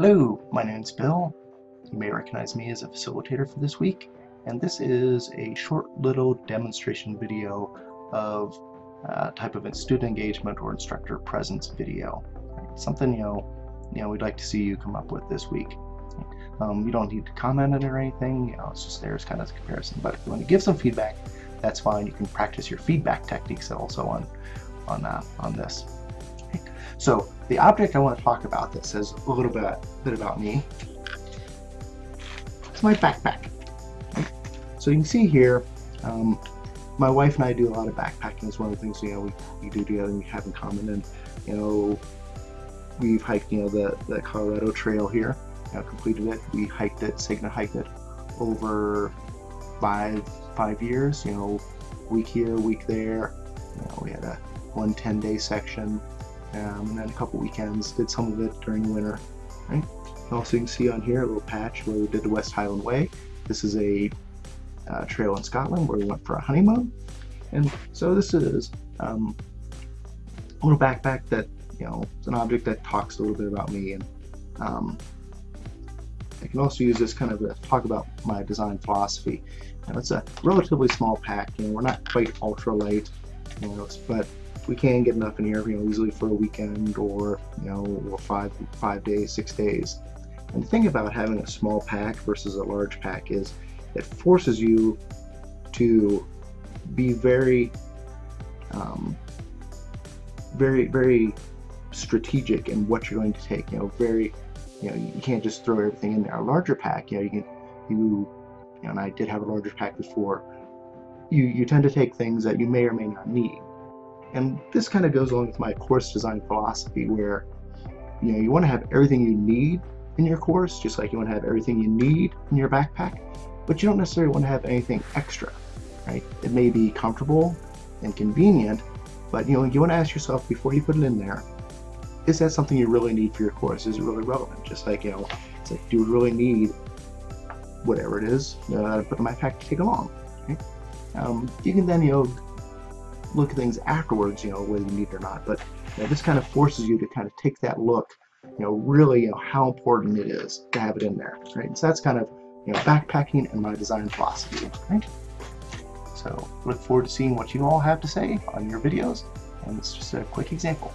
Hello, my name is Bill. You may recognize me as a facilitator for this week, and this is a short little demonstration video of a type of a student engagement or instructor presence video. Something you know, you know, we'd like to see you come up with this week. Um, you don't need to comment on it or anything. You know, it's just there as kind of a comparison. But if you want to give some feedback, that's fine. You can practice your feedback techniques also on on uh, on this. So the object I want to talk about that says a little bit, bit about me is my backpack. So you can see here, um, my wife and I do a lot of backpacking. It's one of the things you know we, we do together and we have in common. And you know, we've hiked you know the the Colorado Trail here. You know, completed it. We hiked it. Signa hiked it over five five years. You know, week here, week there. You know, we had a one 10 day section um, and then a couple weekends, did some of it during the winter. Right? Also you can see on here a little patch where we did the West Highland Way. This is a uh, trail in Scotland where we went for a honeymoon. And so this is um, a little backpack that, you know, it's an object that talks a little bit about me. And um, I can also use this kind of to talk about my design philosophy. Now, it's a relatively small pack, you know, we're not quite ultra light, you know, but we can get enough in here, you know, easily for a weekend or, you know, or five, five days, six days. And the thing about having a small pack versus a large pack is it forces you to be very, um, very, very strategic in what you're going to take. You know, very, you know, you can't just throw everything in there. A larger pack, you know, you can, you, you know, and I did have a larger pack before. You you tend to take things that you may or may not need. And this kind of goes along with my course design philosophy where you know you want to have everything you need in your course, just like you want to have everything you need in your backpack, but you don't necessarily want to have anything extra, right? It may be comfortable and convenient, but you know you want to ask yourself before you put it in there, is that something you really need for your course? Is it really relevant? Just like you know, it's like do you really need whatever it is uh, I put in my pack to take along? Um, you can then you know look at things afterwards, you know, whether you need it or not. But you know, this kind of forces you to kind of take that look, you know, really, you know, how important it is to have it in there, right? So that's kind of, you know, backpacking and my design philosophy, right? So look forward to seeing what you all have to say on your videos. And it's just a quick example.